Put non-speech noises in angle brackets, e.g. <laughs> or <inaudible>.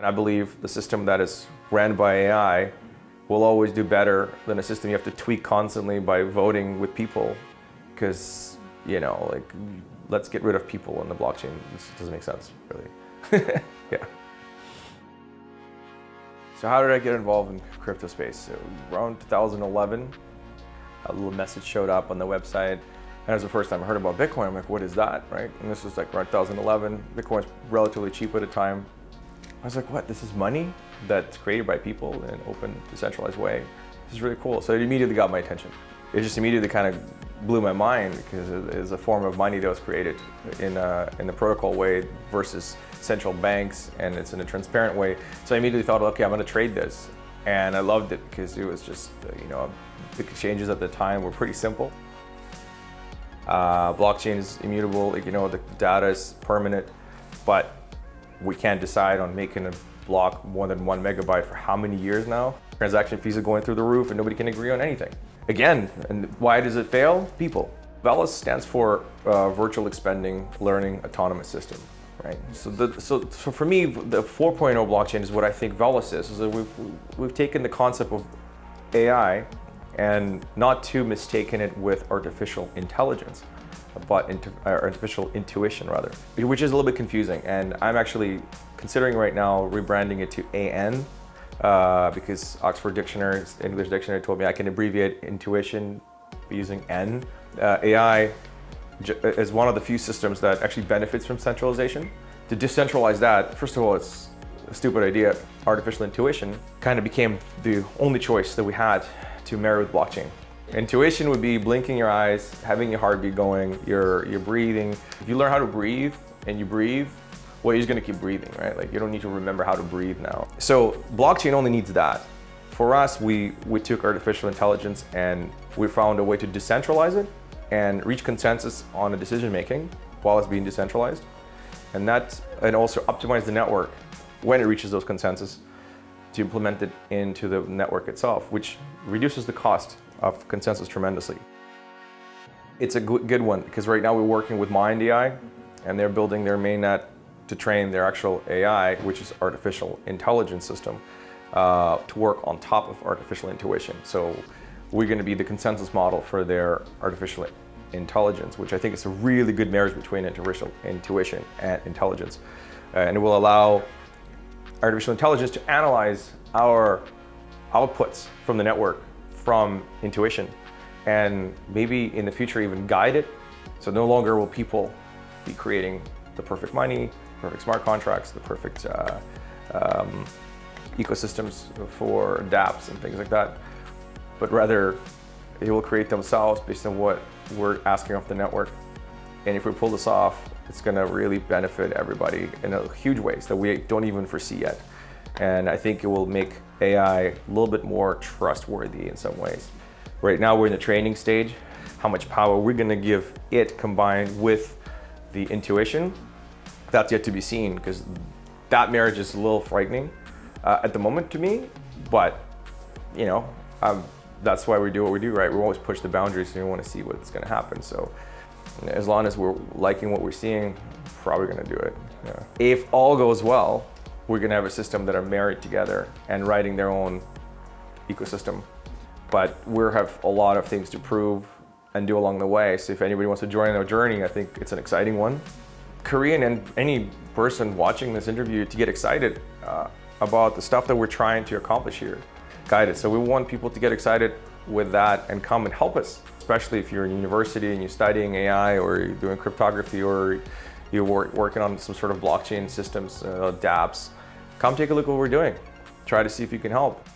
And I believe the system that is ran by AI will always do better than a system you have to tweak constantly by voting with people. Because, you know, like, let's get rid of people in the blockchain. This doesn't make sense, really. <laughs> yeah. So how did I get involved in crypto space? So around 2011, a little message showed up on the website. And it was the first time I heard about Bitcoin. I'm like, what is that, right? And this was like around 2011. Bitcoin was relatively cheap at the time. I was like, what, this is money that's created by people in an open, decentralized way. This is really cool. So it immediately got my attention. It just immediately kind of blew my mind because it is a form of money that was created in a, in a protocol way versus central banks and it's in a transparent way. So I immediately thought, okay, I'm going to trade this. And I loved it because it was just, you know, the exchanges at the time were pretty simple. Uh, blockchain is immutable, you know, the data is permanent, but we can't decide on making a block more than one megabyte for how many years now? Transaction fees are going through the roof and nobody can agree on anything. Again, and why does it fail? People. VELAS stands for uh, Virtual Expending Learning Autonomous System, right? So, the, so, so for me, the 4.0 blockchain is what I think VELAS is. is we've, we've taken the concept of AI and not to mistaken it with artificial intelligence but into, uh, artificial intuition rather, which is a little bit confusing. And I'm actually considering right now rebranding it to AN uh, because Oxford Dictionary, English Dictionary told me I can abbreviate intuition using N. Uh, AI is one of the few systems that actually benefits from centralization. To decentralize that, first of all, it's a stupid idea. Artificial intuition kind of became the only choice that we had to marry with blockchain. Intuition would be blinking your eyes, having your heartbeat going, you're, you're breathing. If you learn how to breathe and you breathe, well, you're just gonna keep breathing, right? Like you don't need to remember how to breathe now. So blockchain only needs that. For us, we, we took artificial intelligence and we found a way to decentralize it and reach consensus on a decision making while it's being decentralized. And that, and also optimize the network when it reaches those consensus to implement it into the network itself, which reduces the cost of consensus tremendously. It's a good one because right now we're working with Mind AI and they're building their mainnet to train their actual AI, which is artificial intelligence system, uh, to work on top of artificial intuition. So we're going to be the consensus model for their artificial intelligence, which I think is a really good marriage between intuition and intelligence. Uh, and it will allow artificial intelligence to analyze our outputs from the network from intuition and maybe in the future even guide it. So no longer will people be creating the perfect money, perfect smart contracts, the perfect uh, um, ecosystems for dApps and things like that, but rather they will create themselves based on what we're asking of the network. And if we pull this off, it's going to really benefit everybody in a huge ways that we don't even foresee yet. And I think it will make AI a little bit more trustworthy in some ways. Right now we're in the training stage. How much power we're gonna give it combined with the intuition, that's yet to be seen because that marriage is a little frightening uh, at the moment to me, but you know, um, that's why we do what we do, right? We always push the boundaries and we want to see what's gonna happen. So as long as we're liking what we're seeing, probably gonna do it. Yeah. If all goes well, we're to have a system that are married together and writing their own ecosystem. But we have a lot of things to prove and do along the way. So if anybody wants to join our journey, I think it's an exciting one. Korean and any person watching this interview to get excited uh, about the stuff that we're trying to accomplish here. Guided. So we want people to get excited with that and come and help us, especially if you're in university and you're studying AI or you're doing cryptography or you're working on some sort of blockchain systems, uh, dApps come take a look at what we're doing. Try to see if you can help.